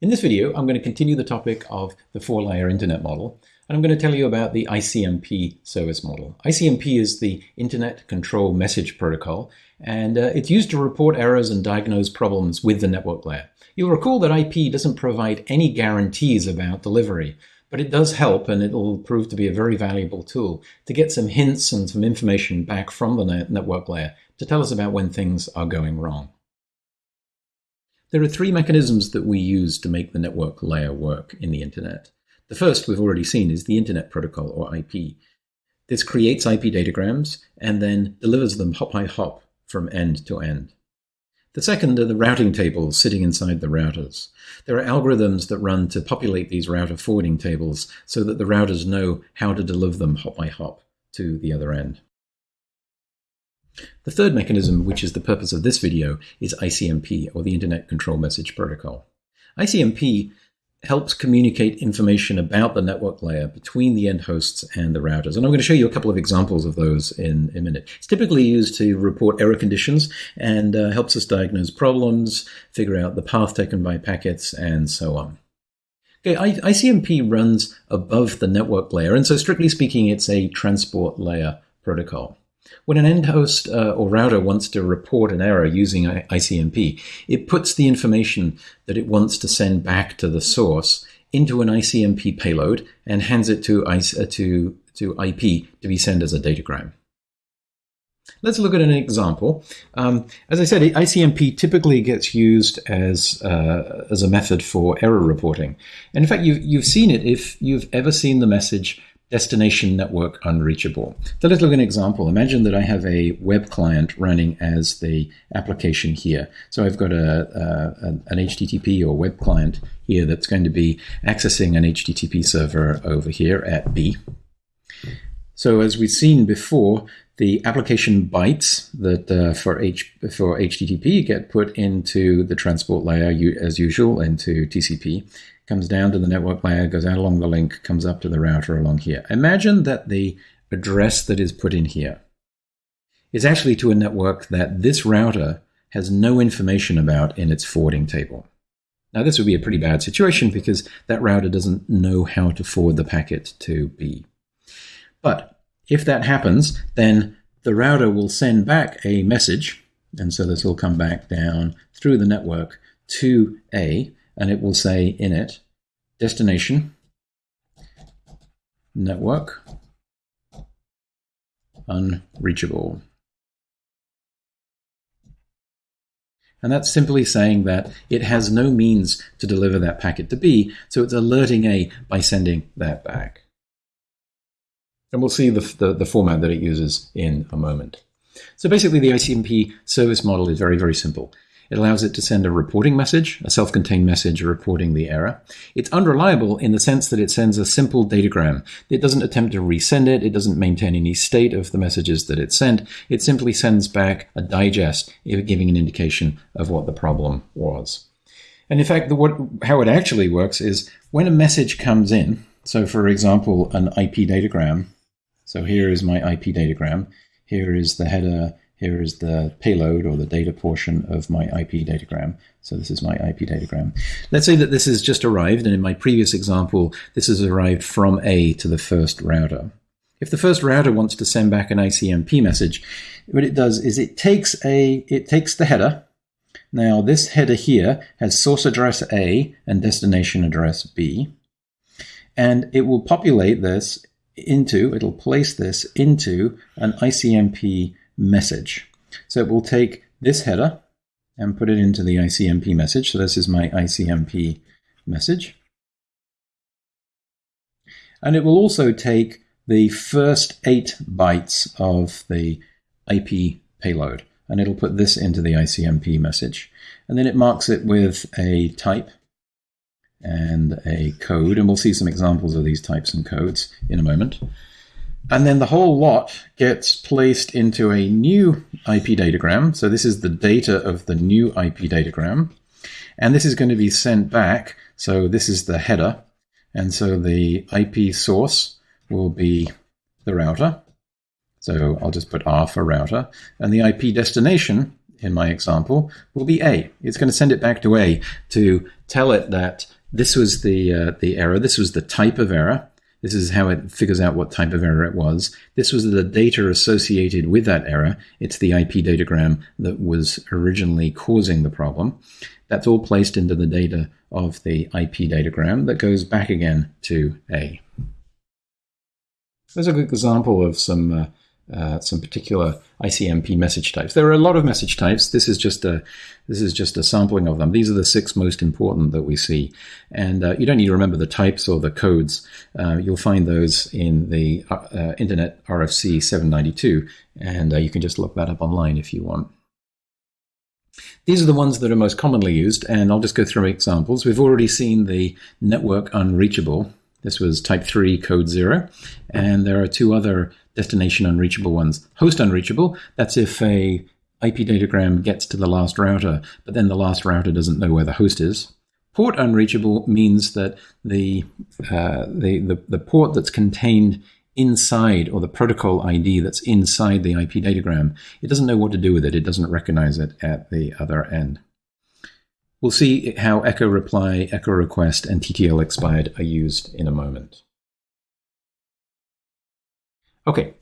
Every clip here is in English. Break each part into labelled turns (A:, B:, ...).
A: In this video, I'm going to continue the topic of the four-layer internet model, and I'm going to tell you about the ICMP service model. ICMP is the Internet Control Message Protocol, and uh, it's used to report errors and diagnose problems with the network layer. You'll recall that IP doesn't provide any guarantees about delivery, but it does help, and it'll prove to be a very valuable tool to get some hints and some information back from the network layer to tell us about when things are going wrong. There are three mechanisms that we use to make the network layer work in the internet. The first we've already seen is the Internet Protocol, or IP. This creates IP datagrams and then delivers them hop by hop from end to end. The second are the routing tables sitting inside the routers. There are algorithms that run to populate these router forwarding tables so that the routers know how to deliver them hop by hop to the other end. The third mechanism, which is the purpose of this video, is ICMP, or the Internet Control Message Protocol. ICMP helps communicate information about the network layer between the end hosts and the routers. And I'm going to show you a couple of examples of those in a minute. It's typically used to report error conditions and uh, helps us diagnose problems, figure out the path taken by packets, and so on. Okay, ICMP runs above the network layer, and so strictly speaking, it's a transport layer protocol. When an end host uh, or router wants to report an error using ICMP, it puts the information that it wants to send back to the source into an ICMP payload and hands it to, uh, to, to IP to be sent as a datagram. Let's look at an example. Um, as I said, ICMP typically gets used as, uh, as a method for error reporting. And in fact, you've, you've seen it if you've ever seen the message destination network unreachable. So let's look at an example. Imagine that I have a web client running as the application here. So I've got a, a, an HTTP or web client here that's going to be accessing an HTTP server over here at B. So as we've seen before, the application bytes that uh, for H for HTTP get put into the transport layer as usual into TCP comes down to the network layer, goes out along the link, comes up to the router along here. Imagine that the address that is put in here is actually to a network that this router has no information about in its forwarding table. Now, this would be a pretty bad situation because that router doesn't know how to forward the packet to B. But if that happens, then the router will send back a message, and so this will come back down through the network to A, and it will say in it destination network unreachable. And that's simply saying that it has no means to deliver that packet to B, so it's alerting A by sending that back. And we'll see the, the, the format that it uses in a moment. So basically the ICMP service model is very, very simple. It allows it to send a reporting message, a self-contained message reporting the error. It's unreliable in the sense that it sends a simple datagram. It doesn't attempt to resend it. It doesn't maintain any state of the messages that it sent. It simply sends back a digest, giving an indication of what the problem was. And in fact, the, what, how it actually works is when a message comes in, so for example, an IP datagram, so here is my IP datagram, here is the header here is the payload or the data portion of my IP datagram. So this is my IP datagram. Let's say that this has just arrived, and in my previous example, this has arrived from A to the first router. If the first router wants to send back an ICMP message, what it does is it takes a it takes the header. Now this header here has source address A and destination address B. And it will populate this into, it'll place this into an ICMP message. So it will take this header and put it into the ICMP message. So this is my ICMP message. And it will also take the first eight bytes of the IP payload, and it'll put this into the ICMP message. And then it marks it with a type and a code, and we'll see some examples of these types and codes in a moment. And then the whole lot gets placed into a new IP datagram. So this is the data of the new IP datagram. And this is going to be sent back. So this is the header. And so the IP source will be the router. So I'll just put R for router. And the IP destination in my example will be A. It's going to send it back to A to tell it that this was the uh, the error. This was the type of error. This is how it figures out what type of error it was. This was the data associated with that error. It's the IP datagram that was originally causing the problem. That's all placed into the data of the IP datagram that goes back again to A. There's a good example of some uh, uh, some particular ICMP message types. There are a lot of message types. This is just a this is just a sampling of them. These are the six most important that we see, and uh, you don't need to remember the types or the codes. Uh, you'll find those in the uh, uh, Internet RFC 792, and uh, you can just look that up online if you want. These are the ones that are most commonly used, and I'll just go through examples. We've already seen the network unreachable. This was type 3 code 0, and there are two other destination unreachable ones. Host unreachable, that's if a IP datagram gets to the last router, but then the last router doesn't know where the host is. Port unreachable means that the, uh, the, the, the port that's contained inside, or the protocol ID that's inside the IP datagram, it doesn't know what to do with it. It doesn't recognize it at the other end. We'll see how echo reply, echo request, and TTL expired are used in a moment. Okay,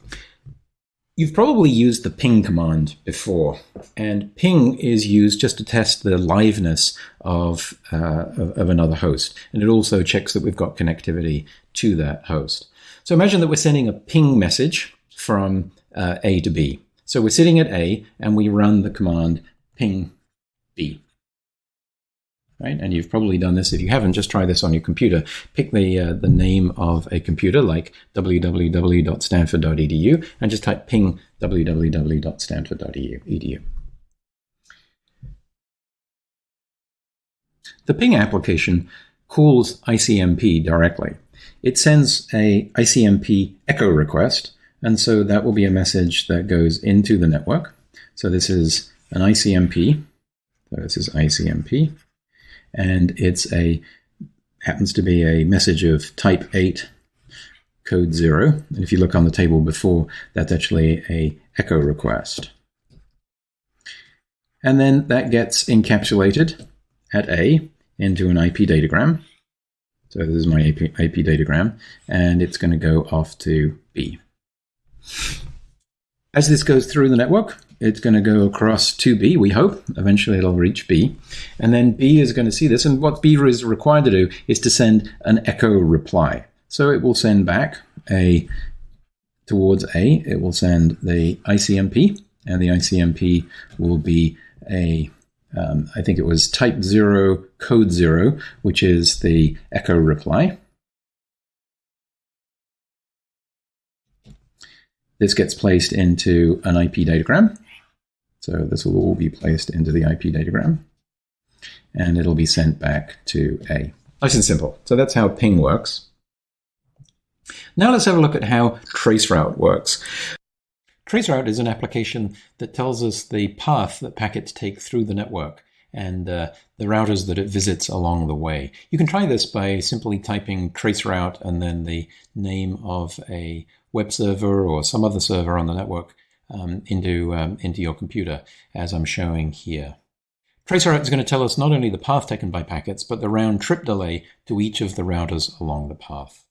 A: you've probably used the ping command before, and ping is used just to test the liveness of, uh, of, another host, and it also checks that we've got connectivity to that host. So imagine that we're sending a ping message from uh, A to B. So we're sitting at A, and we run the command ping B right? And you've probably done this. If you haven't, just try this on your computer. Pick the uh, the name of a computer like www.stanford.edu and just type ping www.stanford.edu. The ping application calls ICMP directly. It sends a ICMP echo request, and so that will be a message that goes into the network. So this is an ICMP. So this is ICMP and it's a happens to be a message of type 8 code 0 and if you look on the table before that's actually a echo request. And then that gets encapsulated at A into an IP datagram. So this is my IP, IP datagram and it's going to go off to B as this goes through the network it's going to go across to B, we hope. Eventually it'll reach B. And then B is going to see this. And what B is required to do is to send an echo reply. So it will send back a towards A, it will send the ICMP, and the ICMP will be a um, I think it was type 0, code 0, which is the echo reply. This gets placed into an IP datagram. So this will all be placed into the IP datagram and it'll be sent back to A. Nice and simple. So that's how ping works. Now let's have a look at how traceroute works. Traceroute is an application that tells us the path that packets take through the network and uh, the routers that it visits along the way. You can try this by simply typing traceroute and then the name of a web server or some other server on the network um, into, um, into your computer, as I'm showing here. Traceroute is going to tell us not only the path taken by packets, but the round trip delay to each of the routers along the path.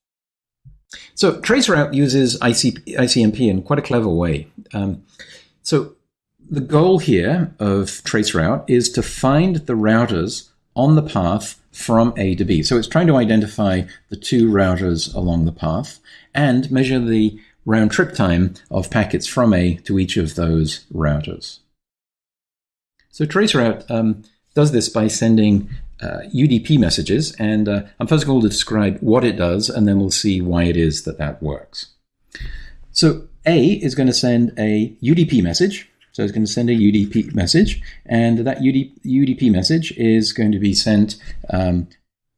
A: So traceroute uses IC, ICMP in quite a clever way. Um, so the goal here of traceroute is to find the routers on the path from A to B. So it's trying to identify the two routers along the path and measure the round trip time of packets from A to each of those routers. So traceroute um, does this by sending uh, UDP messages, and uh, I'm first going to describe what it does, and then we'll see why it is that that works. So A is going to send a UDP message. So it's going to send a UDP message, and that UDP message is going to be sent. Um,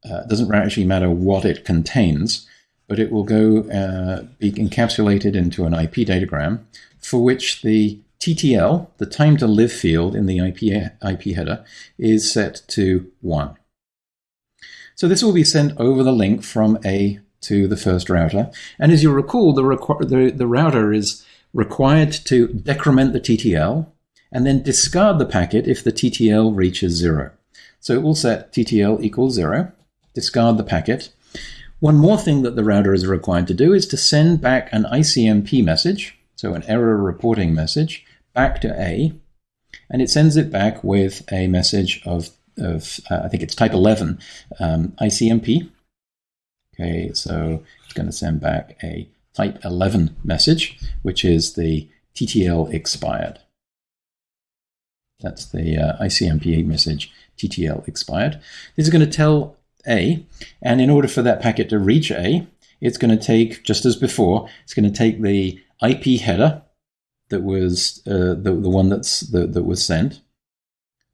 A: uh, doesn't actually matter what it contains but it will go uh, be encapsulated into an IP datagram for which the TTL, the time to live field in the IP, IP header, is set to 1. So this will be sent over the link from A to the first router. And as you recall, the, the, the router is required to decrement the TTL and then discard the packet if the TTL reaches zero. So it will set TTL equals zero, discard the packet. One more thing that the router is required to do is to send back an ICMP message, so an error reporting message, back to A, and it sends it back with a message of, of uh, I think it's type 11 um, ICMP. Okay, so it's going to send back a type 11 message, which is the TTL expired. That's the uh, ICMP message, TTL expired. This is going to tell A, and in order for that packet to reach A, it's going to take, just as before, it's going to take the IP header that was uh, the, the one that's the, that was sent.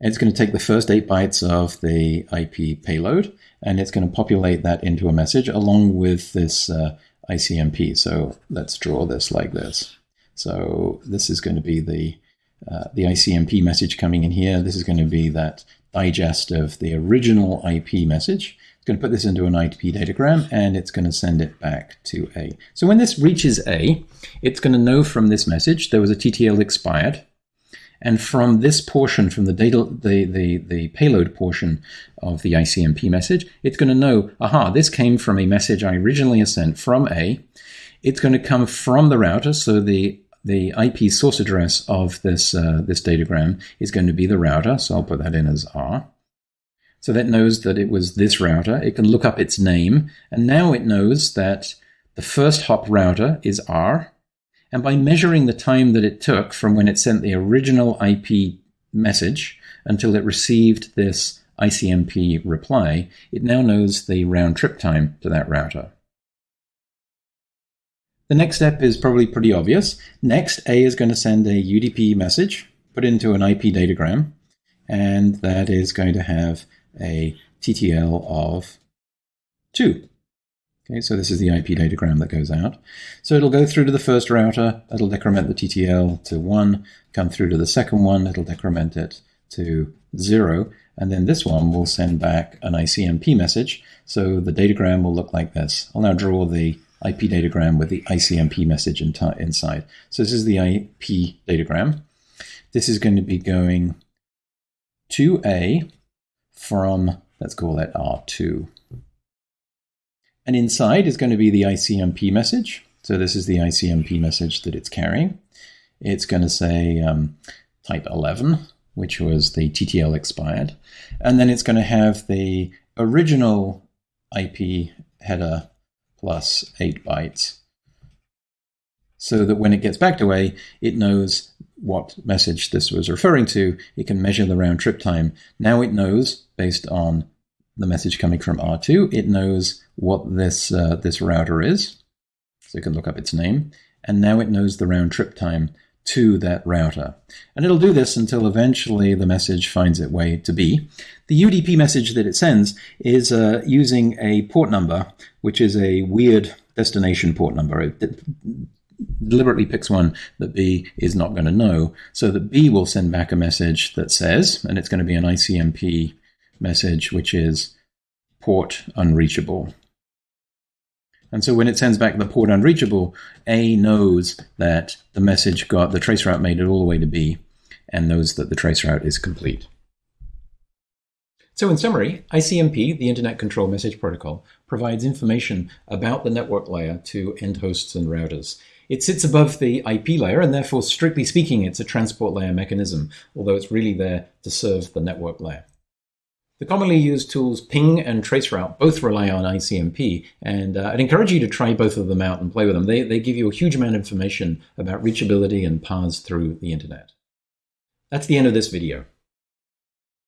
A: And it's going to take the first eight bytes of the IP payload, and it's going to populate that into a message along with this uh, ICMP. So let's draw this like this. So this is going to be the uh, the ICMP message coming in here. This is going to be that digest of the original IP message. It's going to put this into an IP datagram and it's going to send it back to A. So when this reaches A, it's going to know from this message there was a TTL expired. And from this portion, from the data, the, the, the payload portion of the ICMP message, it's going to know, aha, this came from a message I originally sent from A. It's going to come from the router, so the the IP source address of this, uh, this datagram is going to be the router, so I'll put that in as R. So that knows that it was this router. It can look up its name, and now it knows that the first hop router is R. And by measuring the time that it took from when it sent the original IP message until it received this ICMP reply, it now knows the round trip time to that router. The next step is probably pretty obvious. Next, A is going to send a UDP message, put into an IP datagram, and that is going to have a TTL of 2. Okay, so this is the IP datagram that goes out. So it'll go through to the first router, it'll decrement the TTL to 1, come through to the second one, it'll decrement it to 0, and then this one will send back an ICMP message. So the datagram will look like this. I'll now draw the IP datagram with the ICMP message in inside. So this is the IP datagram. This is going to be going to A from, let's call that R2. And inside is going to be the ICMP message. So this is the ICMP message that it's carrying. It's going to say um, type 11, which was the TTL expired. And then it's going to have the original IP header plus 8 bytes so that when it gets back to A, it knows what message this was referring to. It can measure the round trip time. Now it knows, based on the message coming from R2, it knows what this, uh, this router is. So it can look up its name. And now it knows the round trip time to that router. And it'll do this until eventually the message finds its way to B. The UDP message that it sends is uh, using a port number, which is a weird destination port number. It deliberately picks one that B is not going to know, so that B will send back a message that says, and it's going to be an ICMP message, which is port unreachable. And so when it sends back the port unreachable, A knows that the message got the traceroute made it all the way to B and knows that the traceroute is complete. So in summary, ICMP, the Internet Control Message Protocol, provides information about the network layer to end hosts and routers. It sits above the IP layer, and therefore, strictly speaking, it's a transport layer mechanism, although it's really there to serve the network layer. The commonly used tools ping and traceroute both rely on ICMP, and uh, I'd encourage you to try both of them out and play with them. They, they give you a huge amount of information about reachability and paths through the internet. That's the end of this video.